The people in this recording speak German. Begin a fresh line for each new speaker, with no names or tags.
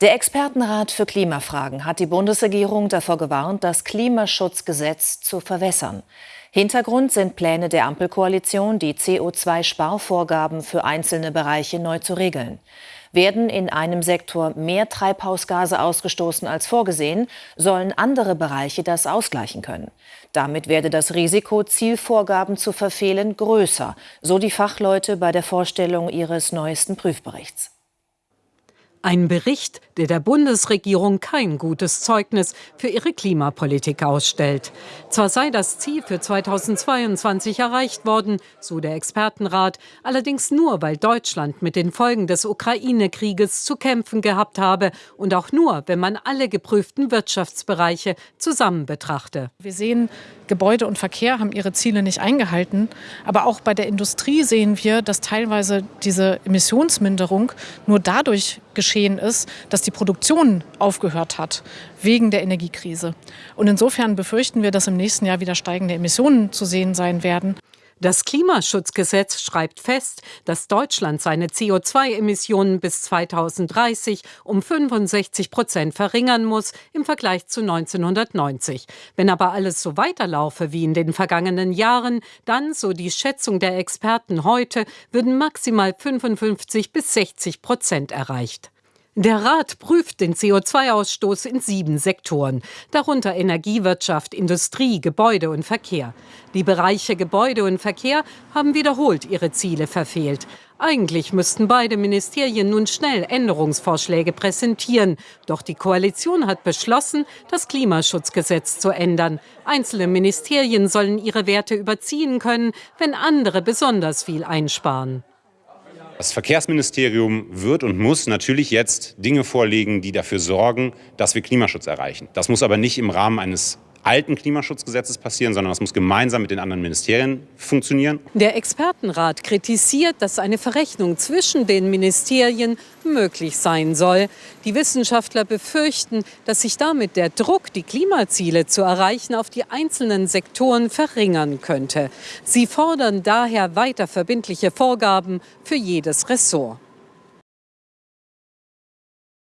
Der Expertenrat für Klimafragen hat die Bundesregierung davor gewarnt, das Klimaschutzgesetz zu verwässern. Hintergrund sind Pläne der Ampelkoalition, die CO2-Sparvorgaben für einzelne Bereiche neu zu regeln. Werden in einem Sektor mehr Treibhausgase ausgestoßen als vorgesehen, sollen andere Bereiche das ausgleichen können. Damit werde das Risiko, Zielvorgaben zu verfehlen, größer, so die Fachleute bei der Vorstellung ihres neuesten Prüfberichts.
Ein Bericht, der der Bundesregierung kein gutes Zeugnis für ihre Klimapolitik ausstellt. Zwar sei das Ziel für 2022 erreicht worden, so der Expertenrat, allerdings nur, weil Deutschland mit den Folgen des Ukraine-Krieges zu kämpfen gehabt habe und auch nur, wenn man alle geprüften Wirtschaftsbereiche zusammen betrachte.
Wir sehen, Gebäude und Verkehr haben ihre Ziele nicht eingehalten, aber auch bei der Industrie sehen wir, dass teilweise diese Emissionsminderung nur dadurch geschehen ist, dass die Produktion aufgehört hat wegen der Energiekrise. Und insofern befürchten wir, dass im nächsten Jahr wieder steigende Emissionen zu sehen sein werden.
Das Klimaschutzgesetz schreibt fest, dass Deutschland seine CO2-Emissionen bis 2030 um 65 Prozent verringern muss im Vergleich zu 1990. Wenn aber alles so weiterlaufe wie in den vergangenen Jahren, dann, so die Schätzung der Experten heute, würden maximal 55 bis 60 Prozent erreicht. Der Rat prüft den CO2-Ausstoß in sieben Sektoren, darunter Energiewirtschaft, Industrie, Gebäude und Verkehr. Die Bereiche Gebäude und Verkehr haben wiederholt ihre Ziele verfehlt. Eigentlich müssten beide Ministerien nun schnell Änderungsvorschläge präsentieren. Doch die Koalition hat beschlossen, das Klimaschutzgesetz zu ändern. Einzelne Ministerien sollen ihre Werte überziehen können, wenn andere besonders viel einsparen.
Das Verkehrsministerium wird und muss natürlich jetzt Dinge vorlegen, die dafür sorgen, dass wir Klimaschutz erreichen. Das muss aber nicht im Rahmen eines alten Klimaschutzgesetzes passieren, sondern das muss gemeinsam mit den anderen Ministerien funktionieren.
Der Expertenrat kritisiert, dass eine Verrechnung zwischen den Ministerien möglich sein soll. Die Wissenschaftler befürchten, dass sich damit der Druck, die Klimaziele zu erreichen, auf die einzelnen Sektoren verringern könnte. Sie fordern daher weiter verbindliche Vorgaben für jedes Ressort.